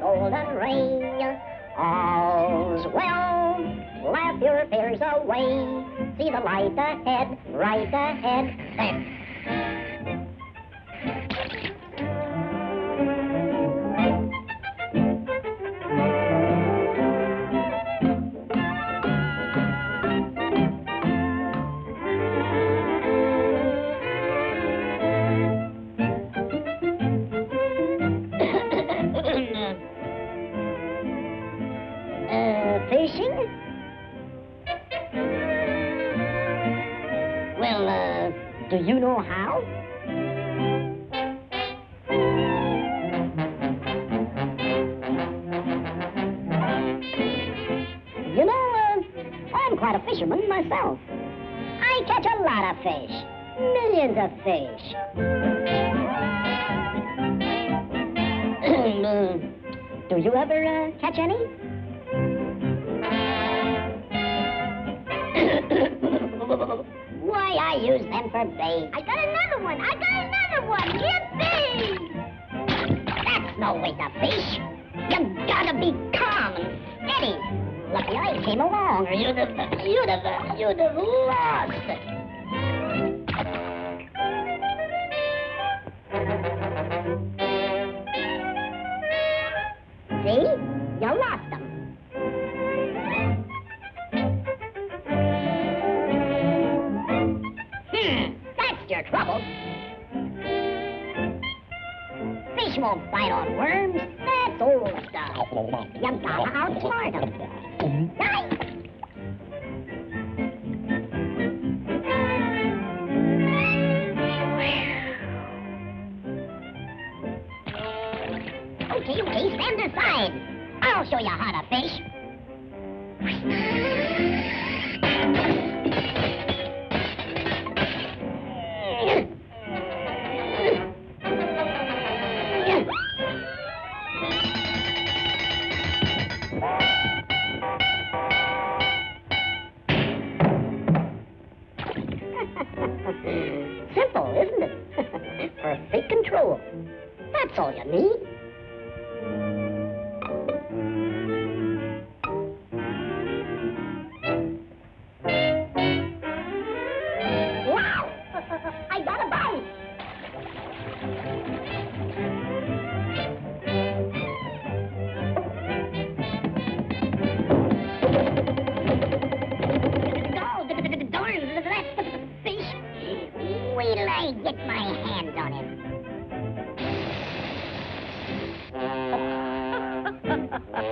golden ring. All's well, laugh your fears away. See the light ahead, right ahead. There. Well, uh, do you know how? You know, uh, I'm quite a fisherman myself. I catch a lot of fish. Millions of fish. Do you ever uh, catch any? I use them for bait. I got another one. I got another one. Yippee! That's no way to fish. You gotta be calm and steady. Lucky I came along, or you'd have, you'd have, you'd have lost. See? You're lost trouble. Fish won't bite on worms. That's old stuff. You gotta outsmart them. Right? Okay, okay, stand aside. I'll show you how to fish. You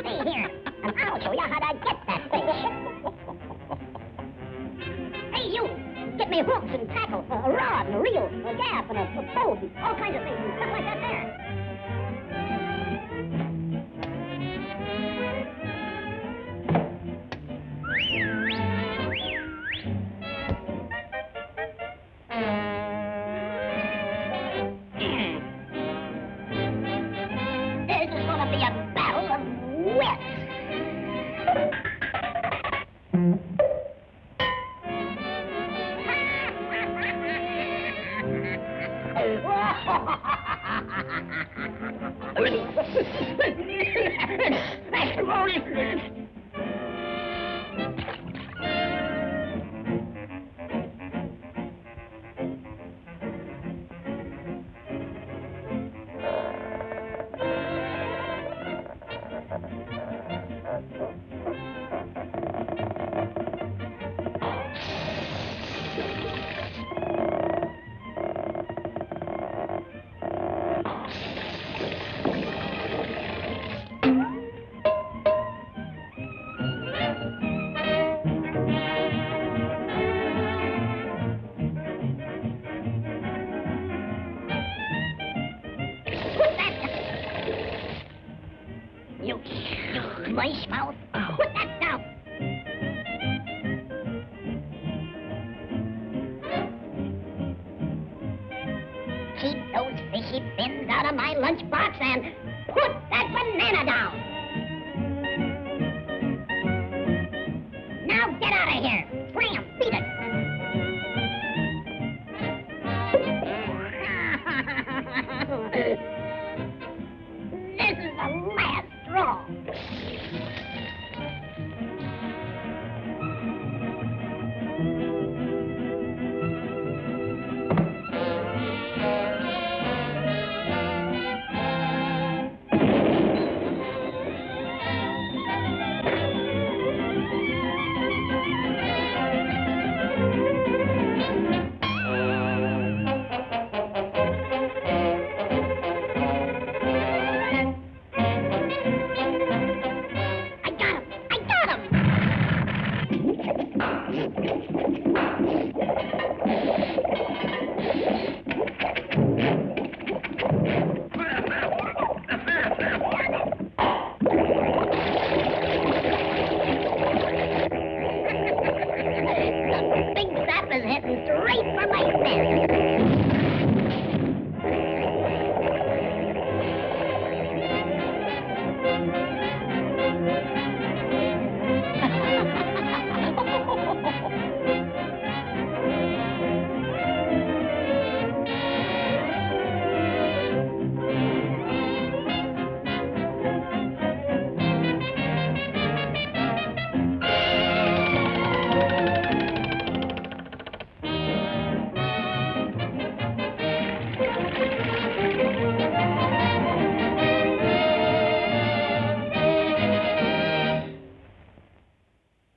stay here, and I'll show you how to get that fish. Hey, you! Get me hooks and tackle, a rod and a reel, uh, a gaff and a, a boat, and all kinds of things, and stuff like that there. Put You, mice mouth. Oh. Put that down. Keep those fishy fins out of my lunchbox and Somewhere right there.